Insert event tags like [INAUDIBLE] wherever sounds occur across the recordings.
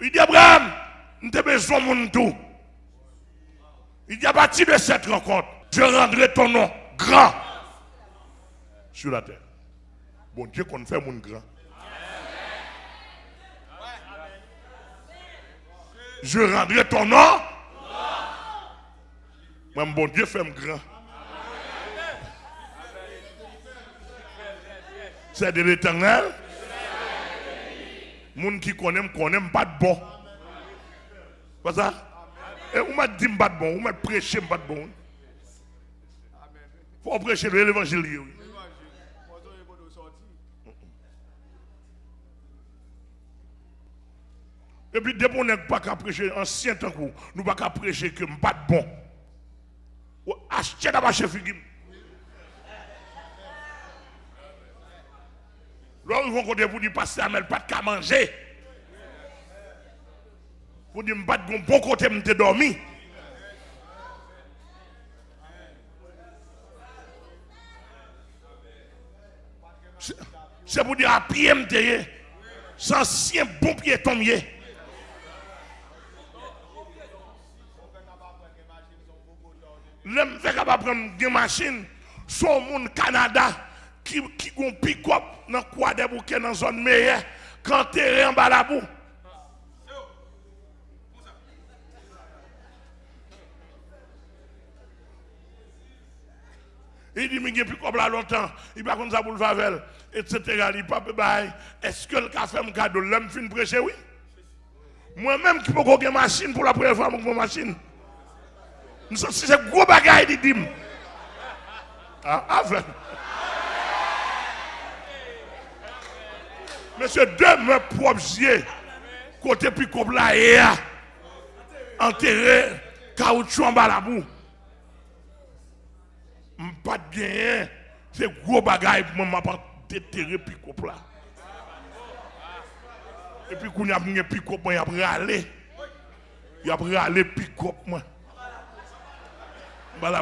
Il dit Abraham, nous avons besoin de mon tout. Il dit à partir de cette rencontre, je rendrai ton nom grand sur la terre. Bon Dieu qu'on fait mon grand. Je rendrai ton nom. Moi, bon Dieu fait grand. C'est de l'éternel. Moun qui connaît, connaît pas de bon. Pas ça? Et vous m'a dit pas de bon, vous m'a prêché pas de bon. Faut prêcher l'évangile. Et puis, dès qu'on n'est pas qu'à prêcher ancien temps, nous pas qu'à prêcher que pas de bon. Achetez d'abord chez Figim. Là, ils vont côté pour dire, pasteur Amel, pas de qu'à manger. Pour dire, pas de bon côté, je dormi. C'est- pour dire à pied, m'te, sans bon pied tombé. L'homme fait capable prendre des machines, son monde Canada qui qui gon pick-up dans quoi des bouquets dans zone meilleure quand terrain en bas la boue. Il dit, mais il plus comme là longtemps, il va comme ça pour le favel, etc. Il pas bail. Est-ce que le café me cadeau, l'homme fin prêcher, oui? Moi-même qui peux une machine pour la première fois, mon machine. Nous sommes c'est gros bagaille, dit dim. Ah, Monsieur, propres yeux, côté puis là, enterré, caoutchouc en bas la boue. Pas de gain, c'est gros bagaille pour moi, pas déterrer puis comme là. Et puis, quand il y a un pick-up, il y a râlé. Il y a râlé pick-up,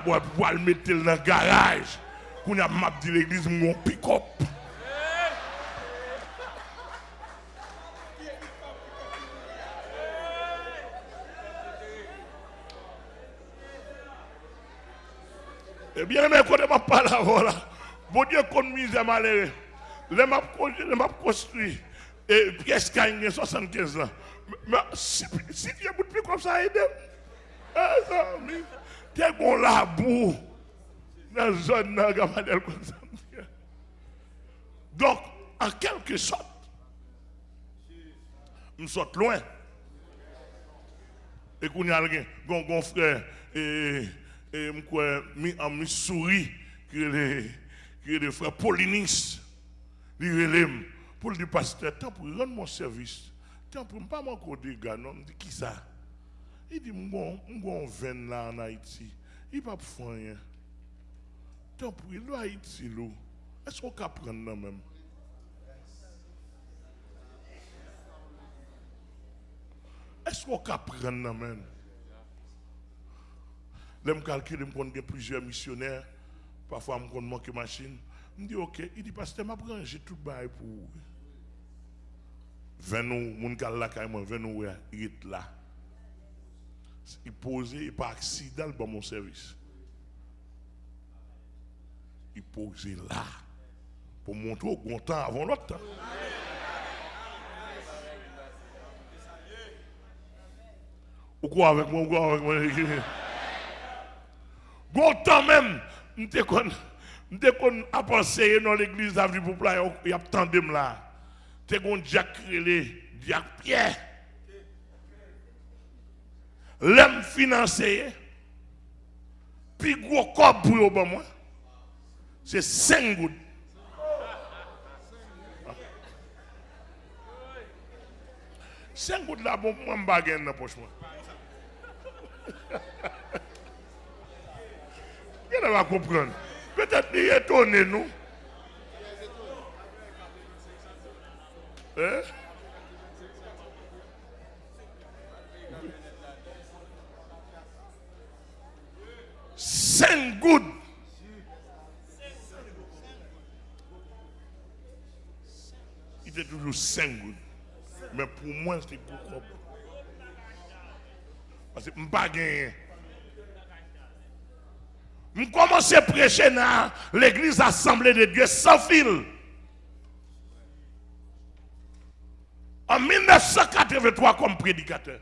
boîte pour le mettre dans le garage. Quand il y a mon pick-up. Eh bien, mais quand je parle là, bon Dieu, mise à malheureux. Les m'a construit. Et pièce a 75 ans. Mais si tu beaucoup plus comme ça, aide. Eh, mais, t'es bon là, bout. Dans la zone, gamadelle comme ça. Donc, en quelque sorte, nous sommes loin. Et qu'on y a un frère, et, et mi, en Missouri, qui est le, le frère Paulinis, il relève pour le pasteur, tant pour rendre mon service, tant pour pas m'accorder gars, non, dit qui ça? Il dit, mon mon vin là en Haïti, il pas faire rien. Tant pour est Haïti, est-ce qu'on peut prendre même? Est-ce qu'on peut prendre même? Là, je calcule, je plusieurs missionnaires. Parfois, je connais manquer machine. Je me dis, ok. Il dit, pasteur, je j'ai tout bail pour. Venez, mon gars là, quand même, venez, il est là. Il posait, par accident, dans mon service. Il posait là. Pour montrer au bon temps avant l'autre temps. Ou quoi avec moi, ou quoi avec moi? Bon temps même, m'te kon, m'te kon a pensé dans l'église avenue pour plat, y a tandem là. T'es kon Jack Relé, Jack Pierre. L'homme financé, puis gros corps pour moi, c'est 5 gouttes. Cinq gouttes là, bon, moi, je dans la poche. [LAUGHS] va comprendre Peut-être qu'il est étonné, nous. Hein? Cinq gouttes. Il était toujours cinq gouttes. Mais pour moi, c'était beaucoup. Parce que je ne pas. Je commence à prêcher dans l'église Assemblée de Dieu sans fil. En 1983 comme prédicateur.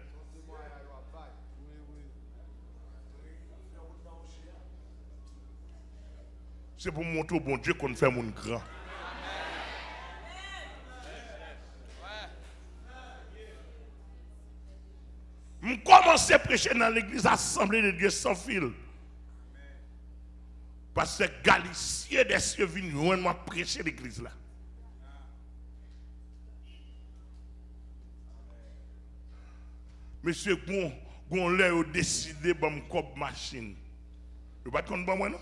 C'est pour montrer au bon Dieu qu'on fait mon grand. Je commence à prêcher dans l'église Assemblée de Dieu sans fil. Parce que Galicien des cieux vient prêcher l'église là. Monsieur Gon, Gon l'a décidé de me machine. Vous ne pas de moi non?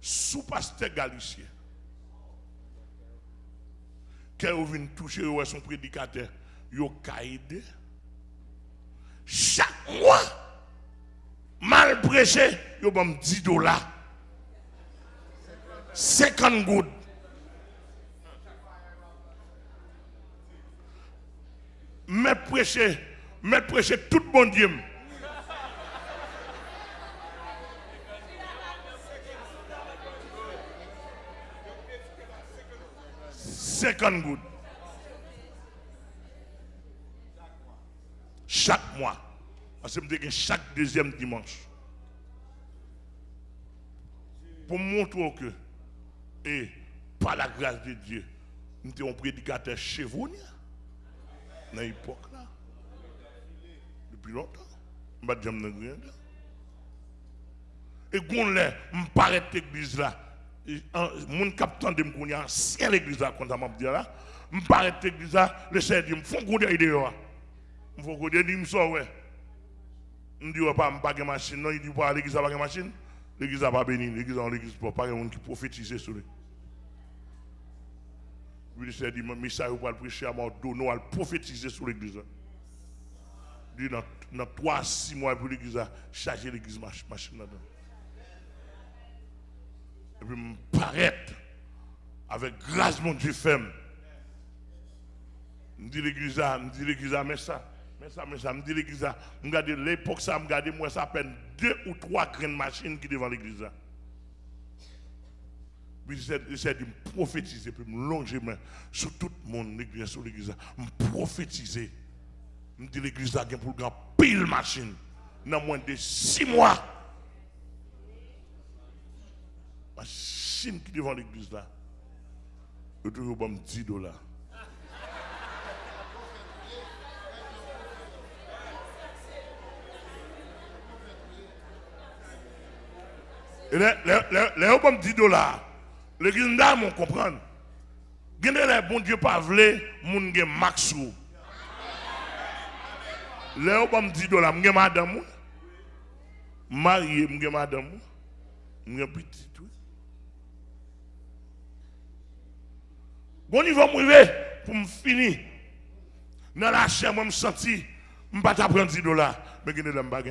Sous pasteur Galicien. Quand vous venez toucher son prédicateur, vous avez Chaque mois, prêché, vous avez 10 dollars. 50 gouttes. Mais prêcher, mais prêcher tout bon Dieu. 50 gouttes. Chaque mois. Parce que chaque deuxième dimanche. Pour montrer que, et par la grâce de Dieu, nous sommes un prédicateur vous, dans l'époque là. Depuis longtemps. Je ne sais pas Et quand je paraît l'église là, mon capitaine de m'kounya ancien l'église là ça m'a dit là me paraît l'église là le Seigneur dit me font goûter idée là me font goûter dit me sort ouais. Me dit pas pas de machine non il dit pas l'église pas de machine l'église pas béni l'église en l'église pas pas monde qui prophétise sur lui le Seigneur dit mais ça vous pas prêcher à dos non à prophétiser sur l'église. Dit dans dans 3 6 mois pour l'église charger l'église machine là-dedans. Et puis me paraître avec grâce mon Dieu femme. Je dis l'église, je dis l'église, mais ça, mais ça, mais ça, je dis l'église, je regarde l'époque, ça, je regarde moi, ça à peine deux ou trois grandes machines qui devant l'église. Puis j'essaie de me prophétiser, puis me longer sur tout le monde, l'église, sur l'église, me prophétiser. Je dis l'église, il pour grand pile machine, dans moins de six mois. machine qui devant l'église là, je toujours 10 dollars. Les, les, 10 dollars, l'église là, on comprend. Gende les bon Dieu pas vle, moun gen maxou. Les 10 dollars, madame, marié, madame, petit. Bon niveau pour me finir. Dans la chair, moi me senti, je pas prendre 10 dollars, mais je ne pas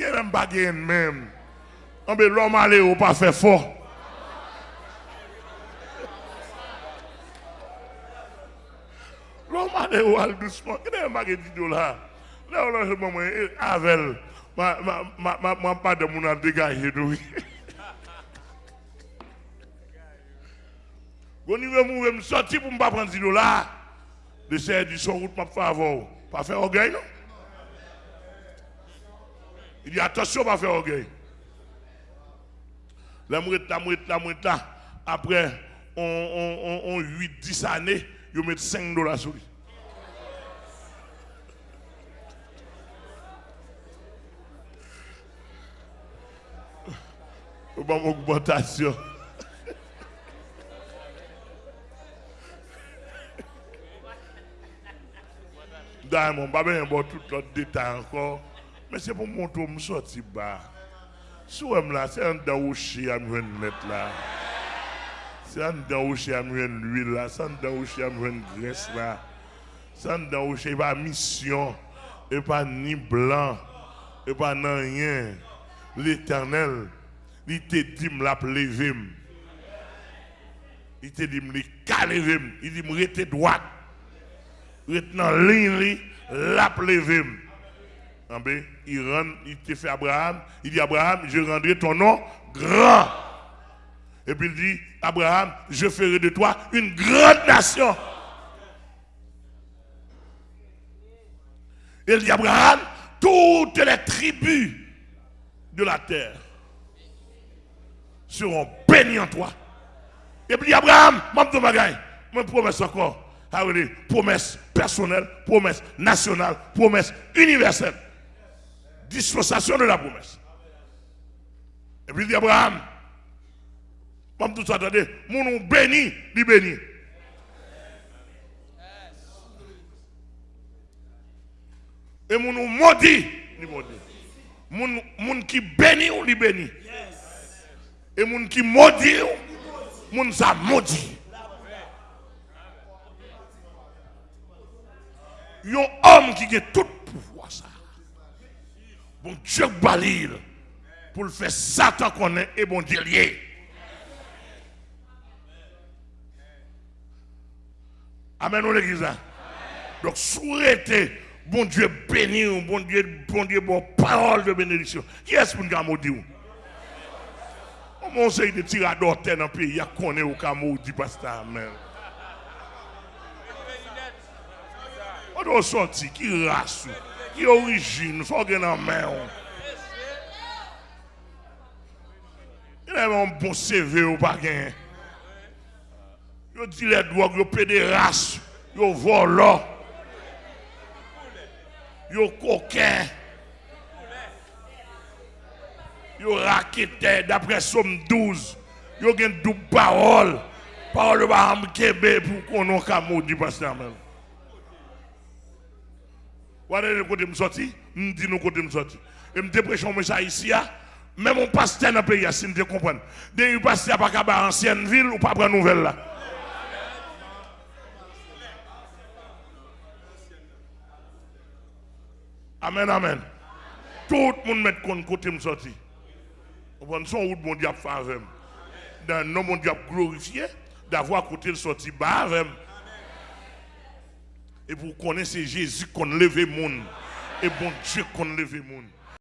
Je ne pas gagner même. On peut l'homme aller ou pas faire fort. L'homme ou aller doucement. Je ne pas gagner 10 dollars. Là, on a un moment, avec ma, ma, ma, ma, pas de mon dégagé. Quand je vais [LAUGHS] me pour ne pas prendre 10 dollars, de ces du son route, m'a fait avant. Pas faire orgueil, non? Il dit attention, pas faire orgueil. La mouette, la mouette, la mouette après, on, on, on, 8-10 années, ils mettent 5 dollars sur lui. Une augmentation. Diamond, pas bien bon tout l'autre détail encore. Mais c'est pour montrer me sortir bas. Si là, c'est un daouchi à me mettre là. C'est un daouchi à me l'huile là. C'est un daouchi à me graisse là. C'est un daouchi pas mission. Et pas ni blanc. Et pas rien. L'éternel il te dit la lever. Il te dit, me lever. Il dit, me rester droite. Ligne, la Il te fait Abraham. Il dit, Abraham, je rendrai ton nom grand. Et puis il dit, Abraham, je ferai de toi une grande nation. Il dit, Abraham, toutes les tribus de la terre seront bénies en toi. Et puis Abraham, je promesse encore. Ah promesse personnelle, promesse nationale, promesse universelle. Dispensation de la promesse. Et puis il dit Abraham, je tout attendez, mon béni, dit béni. Et mon maudit, dit maudit. Moun qui bénit ou li bénit. Et moun qui maudit ou, moun ça maudit. Yon homme qui a tout pouvoir ça. Bon Dieu balil pour le faire Satan connaît et bon Dieu lié. Amen l'église. Donc souhaitez bon Dieu béni, bon Dieu, bon Dieu, bon parole de bénédiction. Qui est-ce pour nous maudit On sait de tirer d'orteil dans le pays, il y a qu'on au maudit, pasteur. Amen. On doit sortir, qui race, qui origine, faut gagner en main. Il y a un bon CV ou pas gagner. Il dit les drogues, il pédérace, il vole yo coquin, yo raquette d'après Somme 12, yo gen double parole, parole va am kebe pour qu'on ait ka maudit pasteur même. Voilà le côté me sorti, me dit nous côté me sorti. Et me prêché un message ici même mon pasteur dans le pays, si comprenez. Dès que pasteur pas qu'à ancienne ville ou pas prendre nouvelle là. Amen, amen. Tout le monde met compte côté me sorti. On son route mon diable fait avec Dans nom mon diable glorifié d'avoir côté le sorti bas avec Et connaître c'est Jésus qu'on lève le monde. Et bon Dieu qu'on lève le monde.